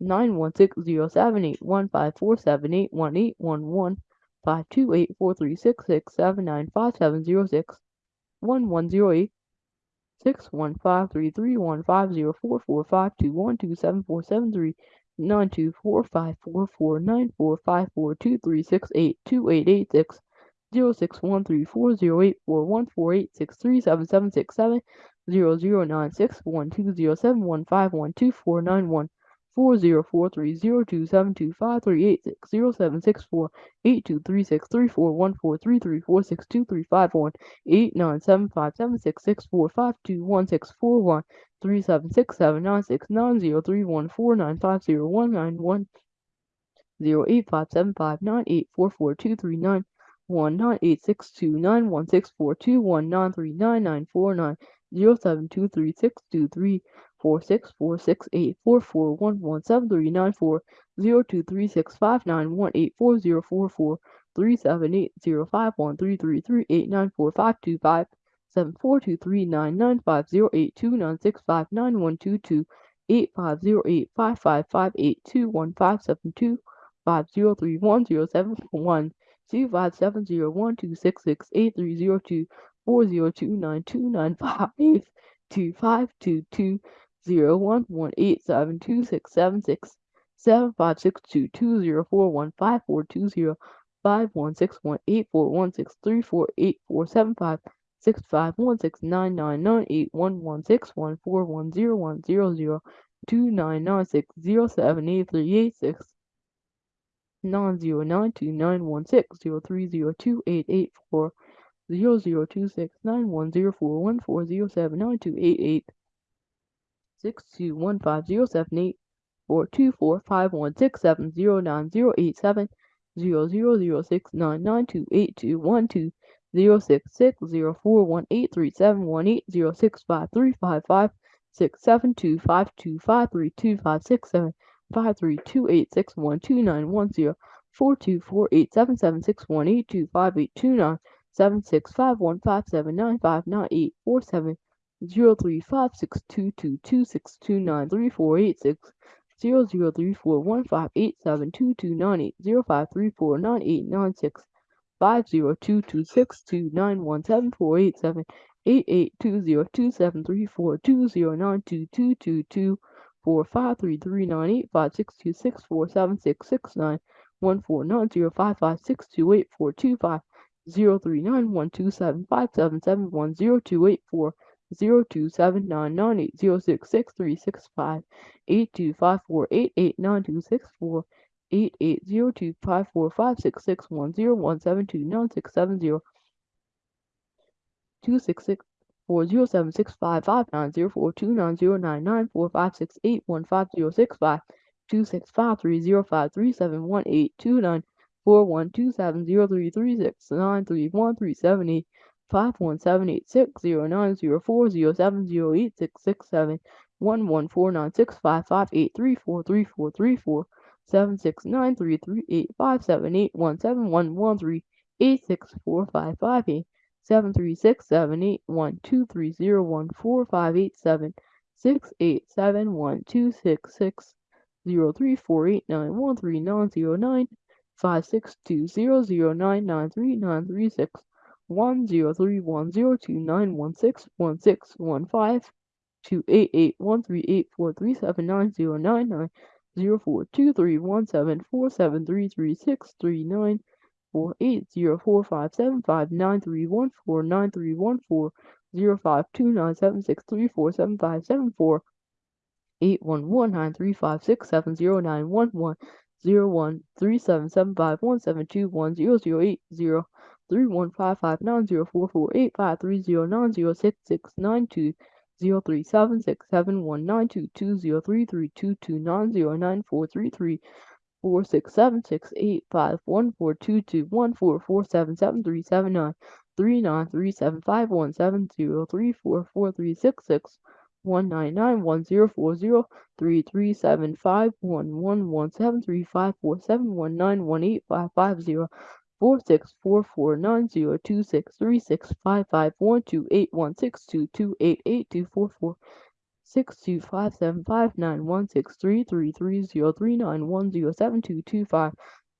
nine one six zero seven eight one five four seven eight one eight one one five two eight four three six six seven nine five seven zero six one one zero eight six one five three three one five zero four four five two one two seven four seven three nine two four five four four nine four five four two three six eight two eight eight six zero six one three four zero eight four one four eight six three seven seven six seven zero zero nine six one two zero seven one five one two four nine one four zero four three zero two seven two five three eight six zero seven six four eight two three six three four one four three three four six two three five one eight nine seven five seven six six four five two one six four one three seven six seven nine six nine zero three one four nine five zero one nine one zero eight five seven five nine eight four four two three nine one nine eight six two nine one six four two one nine three nine nine four nine zero seven two three six two three four six four six eight four four one one seven three nine four zero two three six five nine one eight four zero four four three seven eight zero five one three three three eight nine four five two five seven four two three nine nine five zero eight two nine six five nine one two two eight five zero eight five five five eight two one five seven two five zero three one zero seven one two five seven zero one two six six eight three zero two four zero two nine two nine five two five two two zero one one eight seven two six seven six seven five six two two zero four one five four two zero five one six one eight four one six three four eight four seven five six five one six nine nine nine eight one one six one four one zero one zero zero two nine nine six zero seven eight three eight six. Nine zero nine two nine one six zero three zero two eight eight four. Zero zero two six nine one zero four one four zero seven nine two eight eight Six two one five zero seven eight four two four five one six seven zero nine zero eight seven zero zero zero six nine nine two eight two one two zero six six zero four one eight three seven one eight zero six five three five five six seven two five two five three two five six seven five three two eight six one two nine one zero four two four eight seven seven six one eight two five eight two nine seven six five one five seven nine five nine eight four seven zero nine zero eight seven zero zero zero six nine nine two eight two one two zero six six zero four one eight three seven one eight zero six five three five five six seven two five two five three two five six seven five three two eight six one two nine one zero four two four eight seven seven six one eight two five eight two nine seven six five one five seven nine five nine eight four seven zero three five six two two two six two nine three four eight six zero zero three four one five eight seven two two nine eight zero five three four nine eight nine six five zero two two six two nine one seven four eight seven eight eight two zero two seven nine nine eight zero six six three six five eight two five four eight eight nine two six four eight eight zero two five four five six six one zero one seven two nine six seven zero two six six four zero seven six five five nine zero four two nine zero nine nine four five six eight one five zero six five two six five three zero five three seven one eight two nine four one two seven zero three three six nine three one three seven eight five one seven eight six zero nine zero four zero seven zero eight six six seven one one four nine six five five eight three four three four three four seven six nine three three eight five seven eight one seven one one three eight six four five five eight seven three six seven eight one two three zero one four five eight seven six eight seven one two six six zero three four eight nine one three nine zero nine five six two zero zero nine nine three nine three six one zero three one zero two nine one six one six one five two eight eight one three eight four three seven nine zero nine nine zero four two three one seven four seven three three six three nine four eight zero four five seven five nine three one four nine three one four zero five two nine seven six three four seven five seven four eight one one nine three five six seven zero nine one one zero one three seven seven five one seven two one zero zero eight zero three one five five nine zero four four eight five three zero nine zero six six nine two zero three seven six seven one nine two two zero three three two two nine zero nine four three three four six seven six eight five one four two two one four four seven seven three seven nine three nine three seven five one seven zero three four four three six six one nine nine one zero four zero three three seven five one one one seven three five four seven one nine one eight five five zero four six four four nine zero two six three six five five one two eight one six two two eight eight two four four six two five seven five nine one six three three three zero three nine one zero seven two two five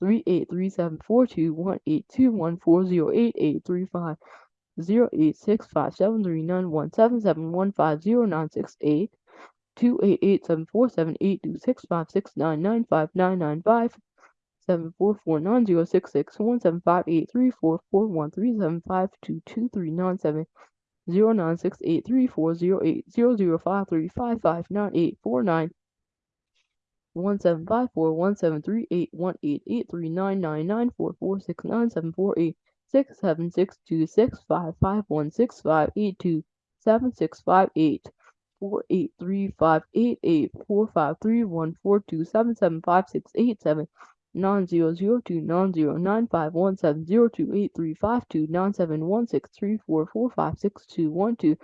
three eight three seven four two one eight two one four zero eight eight three five zero eight six five seven three nine one seven seven one five zero nine six eight two eight eight seven four seven eight two six five six nine nine five nine nine five seven four four nine zero six six one seven five eight three four four one three seven five two two three nine seven zero nine six eight three four zero eight zero zero five three five five nine eight four nine one seven five four one seven three eight one eight eight three nine nine nine four four six nine seven four eight six seven six two six five five one six five eight two seven six five eight four eight three five eight eight four five three one four two seven seven five six eight seven nine zero zero two nine zero nine five one seven zero two eight three five two nine seven one six three four four five six two one two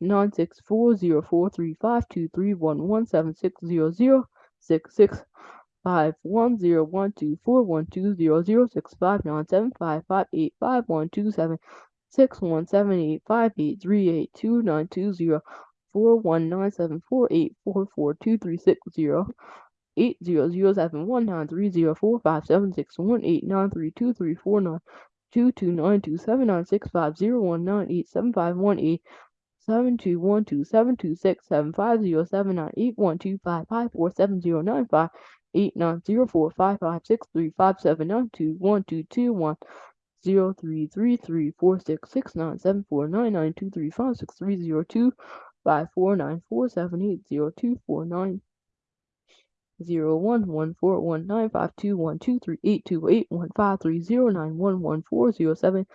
nine six four zero four three five two three one one seven six zero zero six six five one zero one two four one two zero zero six five nine seven five five eight five one two seven six one seven eight five eight three eight two nine two zero four one nine seven four eight four four two three six zero eight zero zero seven one nine three zero four five seven six one eight nine three two three four nine two two nine two seven nine six five zero one nine eight seven five one eight seven two one two seven two six seven five zero seven nine eight one two five five four seven zero nine five eight nine zero four five five six three five seven nine two one two two one zero three three three four six six nine seven four nine nine two three five six three zero two five four nine four seven eight zero two four nine zero one one four one nine five two one two three eight two eight one five three zero nine one one four zero seven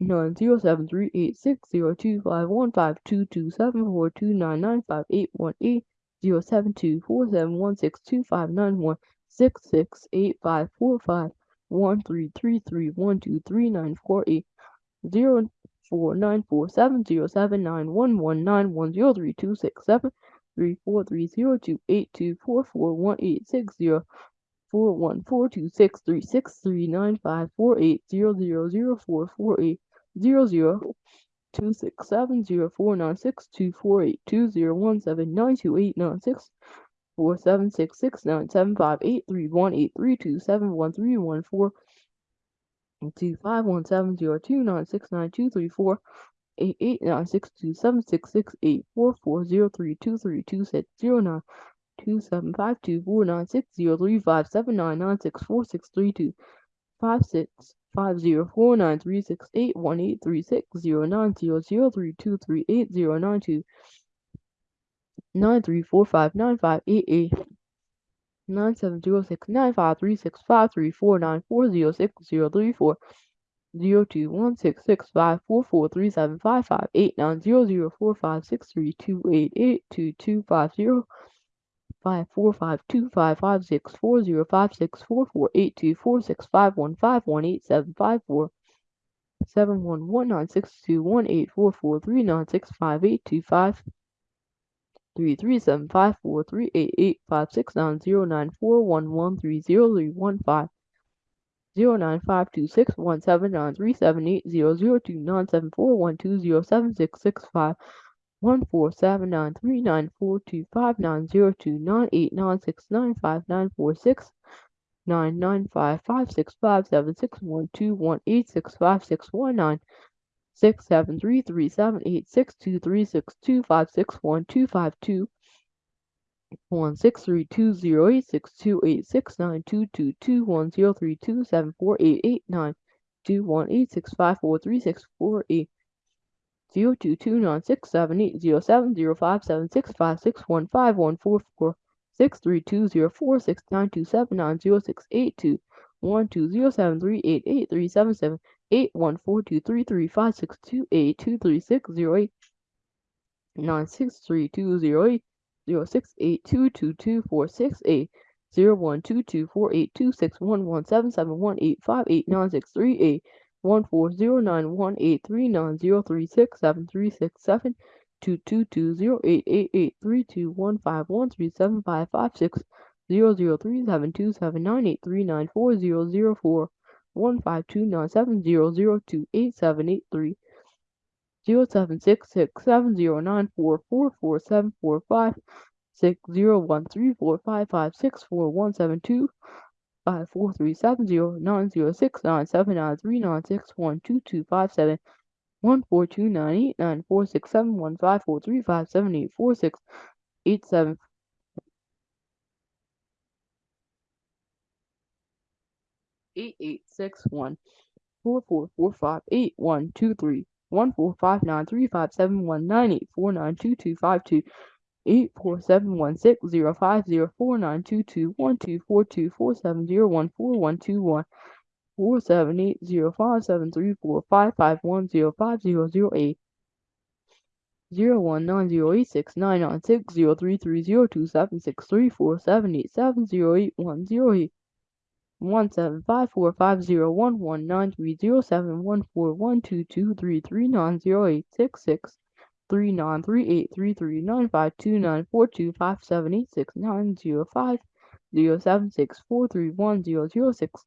nine zero seven three eight six zero two five one five two two seven four two nine nine five eight one eight zero seven two four seven one six two five nine one six six eight five four five one three three three one two three nine four eight zero four nine four seven zero seven nine one one nine one zero three two six seven three four three zero two eight two four four one eight six zero four one four two six three six three nine five four eight zero zero zero four four eight zero zero two six seven zero four nine six two four eight two zero one seven nine two eight nine six four seven six six nine seven five eight three one eight three two seven one three one four two five one seven zero two nine six nine two three four eight eight nine six two seven six six eight four four zero three two three two six zero nine two seven five two four nine six zero three five seven nine nine six four six three two five six five zero four nine three six eight one eight three six zero nine zero zero three two three eight zero nine two nine three four five nine five eight eight nine seven zero six nine five three six five three four nine four zero six zero three four zero two one six six five four four three seven five five eight nine zero zero four five six three two eight eight two two five zero five four five two five five six four zero five six four four eight two four six five one five one eight seven five four seven one one nine six two one eight four four three nine six five eight two five three three seven five four three eight eight five six nine zero nine four one one three zero three one five zero nine five two six one seven nine three seven eight zero zero two nine seven four one two zero seven six six five one four seven nine three nine four two five nine zero two nine eight nine six nine five nine four six nine nine five five six five seven six one two one eight six five six one nine six seven three three seven eight six two three six two five six one two five two one six three two zero eight six two eight six nine two two two one zero three two seven four eight eight nine two one eight six five four three six four eight zero two two nine six seven eight zero seven zero five seven six five six one five one four four six three two zero four six nine two seven nine zero six eight two one two zero seven three eight eight three seven seven eight one four two three three five six two eight two three six zero eight nine six three two zero eight zero six eight two two two four six eight zero one two two four eight two six one one seven seven one eight five eight nine six three eight one four zero nine one eight three nine zero three six seven three six seven two two two zero eight eight eight three two one five one three seven five five six zero zero three seven two seven nine eight three nine four zero zero four one five two nine seven zero zero two eight seven eight three zero seven six six seven zero nine four four four seven four five six zero one three four five five six four one seven two five four three seven zero nine zero six nine seven nine three nine six one two two five seven one four two nine eight nine four six seven one five four three five seven eight four six eight seven eight eight six one four four four five eight one two three one four five nine three five seven one nine eight four nine two two five two eight four seven one six zero five zero four nine two two one two four two four seven zero one four one two one four seven eight zero five seven three four five five one zero five zero zero eight zero one nine zero eight six nine nine six zero three three zero two seven six three four seven eight seven zero eight one zero eight one seven five four five zero one one nine three zero seven one four one two two three three nine zero eight six six three nine three eight three three nine five two nine four two five seven eight six nine zero five zero seven six four three one zero zero six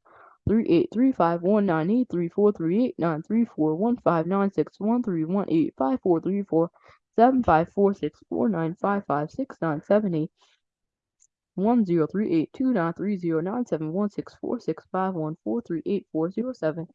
three eight three five one nine eight three four three eight nine three four one five nine six one three one eight five four three four seven five four six four nine five five six nine seven eight one zero three eight two nine three zero nine seven one six four six five one four three eight four zero seven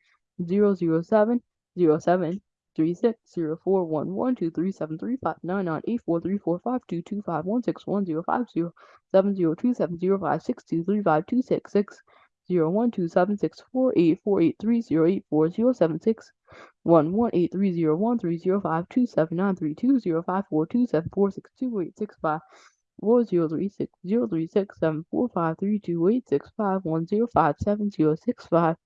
zero zero seven zero seven three six zero four one one two three seven three five nine nine eight four three four five two two five one six one zero five zero seven zero two seven zero five six two three five two six six zero one two seven six four eight four eight three zero eight four zero seven six one one eight three zero one three zero five two seven nine three two zero five four two seven four six two eight six five four zero three six zero three six seven four five three two eight six five one zero five seven zero six five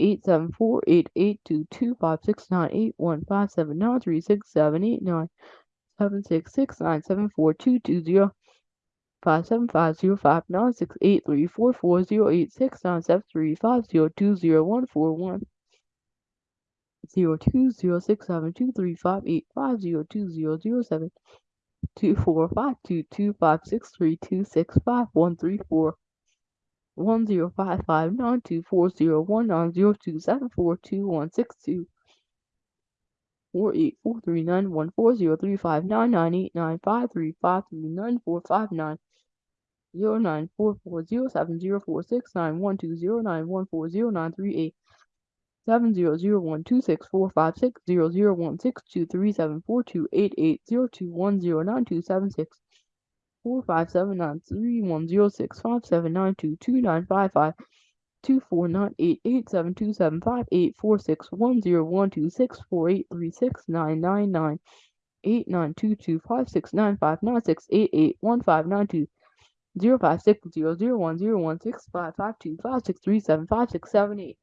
eight seven four eight eight two two five six nine eight one five seven nine three six seven eight nine seven six six nine seven four two two zero five seven five zero five nine six eight three four four zero eight six nine seven three five zero two zero one four one zero two zero six seven two three five eight five zero two zero zero seven two four five two two five six three two six five one three four one zero five five nine two four zero one nine zero two seven four two one six two four eight four three nine one four zero three five nine nine eight nine five three five three nine four five nine zero nine four four zero seven zero four six nine one two zero nine one four zero nine three eight seven zero zero one two six four five six zero zero one six two three seven four two eight eight zero two one zero nine two seven six four five seven nine three one zero six five seven nine two two nine five five two four nine eight eight seven two seven five eight four six one zero one two six four eight three six nine nine nine eight nine two two five six nine five nine six eight eight one five nine two zero five six zero zero one zero one six five five two five six three seven five six seven eight